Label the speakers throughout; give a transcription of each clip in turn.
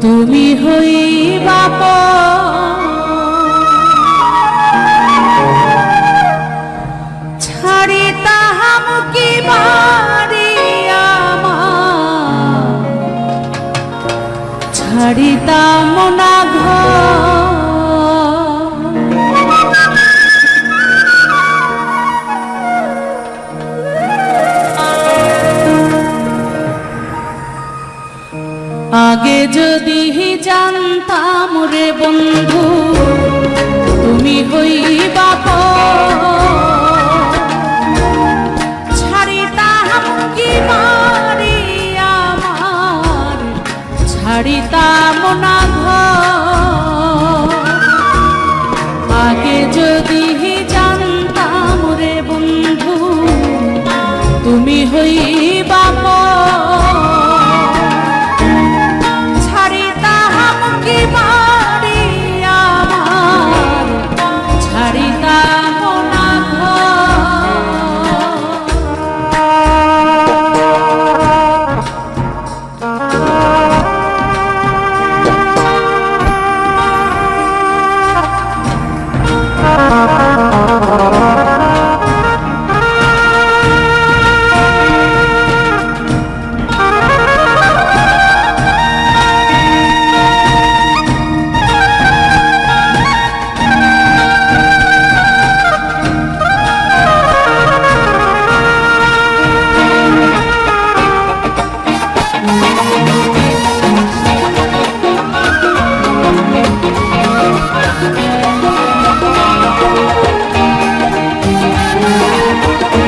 Speaker 1: তুমি হইবা পর যদি জানতাম রে বন্ধু তুমি হইবা ছাড়িতাম কি মারি আমার ছাড়িতাম না ঘর।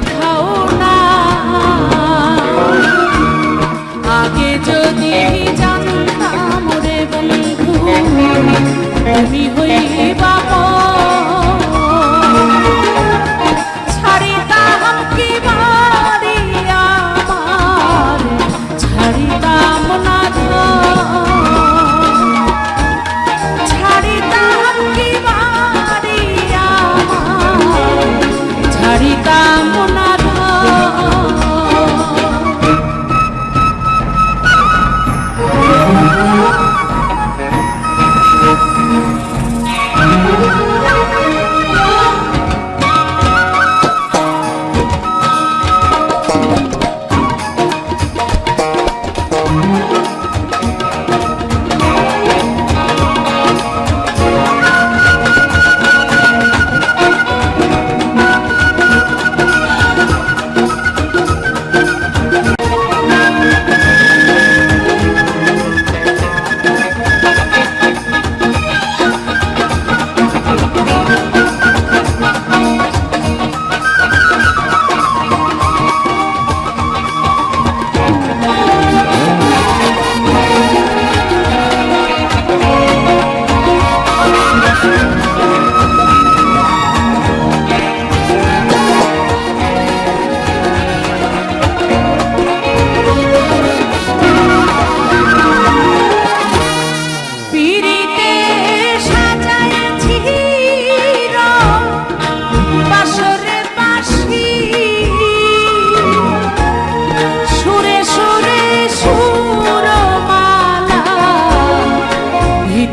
Speaker 1: 头。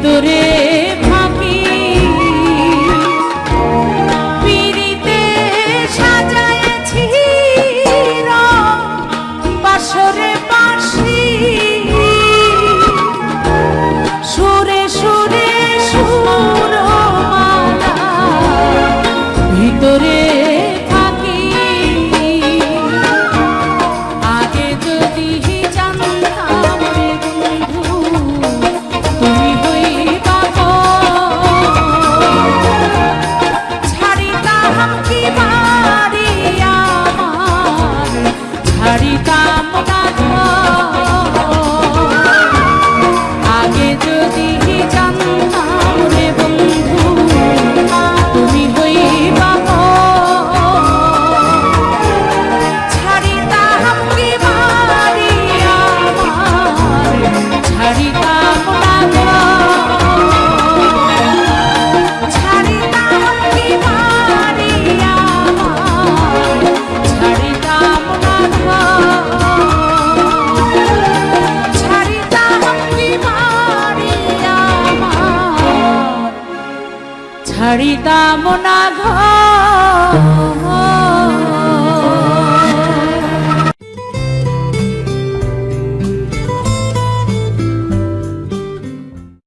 Speaker 1: তোরে ហំជា ছাড়িতাম না